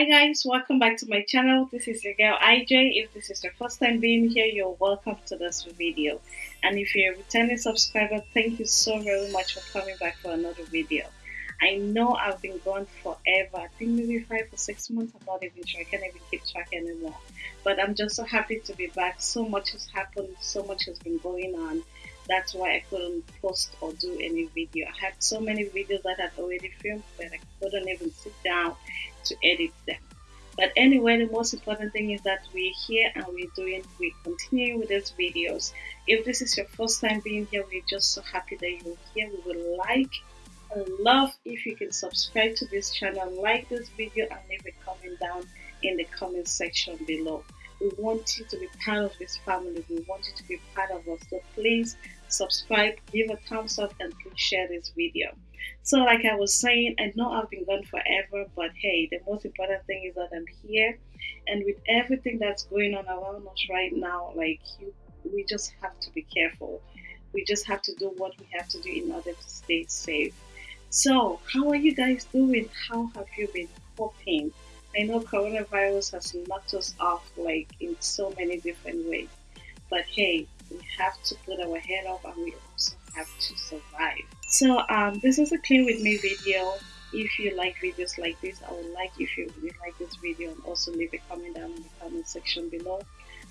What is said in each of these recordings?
Hi guys, welcome back to my channel. This is your girl IJ. If this is your first time being here, you're welcome to this video. And if you're a returning subscriber, thank you so very much for coming back for another video. I know I've been gone forever. I think maybe five or six months. I'm not even sure. I can't even keep track anymore. But I'm just so happy to be back. So much has happened. So much has been going on that's why I couldn't post or do any video. I had so many videos that I had already filmed that I couldn't even sit down to edit them. But anyway, the most important thing is that we're here and we're doing, we continue with these videos. If this is your first time being here, we're just so happy that you're here. We would like and love if you can subscribe to this channel, like this video and leave a comment down in the comment section below. We want you to be part of this family. We want you to be part of us. So please subscribe, give a thumbs up, and please share this video. So, like I was saying, I know I've been gone forever, but hey, the most important thing is that I'm here, and with everything that's going on around us right now, like you, we just have to be careful. We just have to do what we have to do in order to stay safe. So, how are you guys doing? How have you been coping? I know coronavirus has knocked us off like in so many different ways, but hey, we have to put our head up and we also have to survive. So um, this is a clean with me video. If you like videos like this, I would like if you really like this video and also leave a comment down in the comment section below.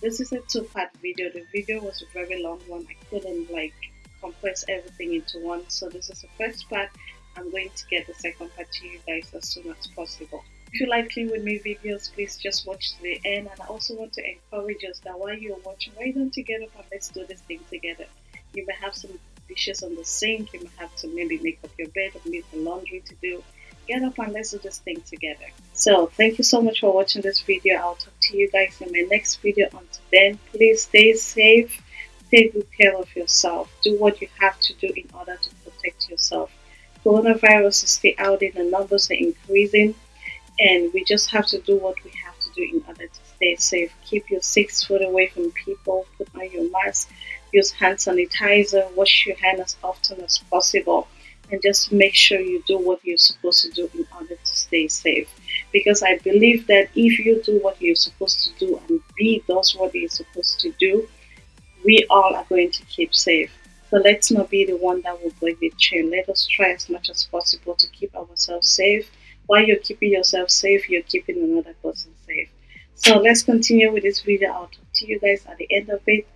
This is a two-part video. The video was a very long one. I couldn't like compress everything into one. So this is the first part. I'm going to get the second part to you guys as soon as possible. If you like Clean With Me videos, please just watch to the end. And I also want to encourage us that while you're watching, why don't you get up and let's do this thing together? You may have some dishes on the sink, you may have to maybe make up your bed or make the laundry to do. Get up and let's do this thing together. So thank you so much for watching this video. I'll talk to you guys in my next video. Until then, please stay safe, take good care of yourself. Do what you have to do in order to protect yourself. Coronavirus is still out there, the numbers are increasing and we just have to do what we have to do in order to stay safe. Keep your six foot away from people, put on your mask, use hand sanitizer, wash your hands as often as possible, and just make sure you do what you're supposed to do in order to stay safe. Because I believe that if you do what you're supposed to do and B does what you're supposed to do, we all are going to keep safe. So let's not be the one that will break the chain. Let us try as much as possible to keep ourselves safe while you're keeping yourself safe, you're keeping another person safe. So let's continue with this video. I'll talk to you guys at the end of it.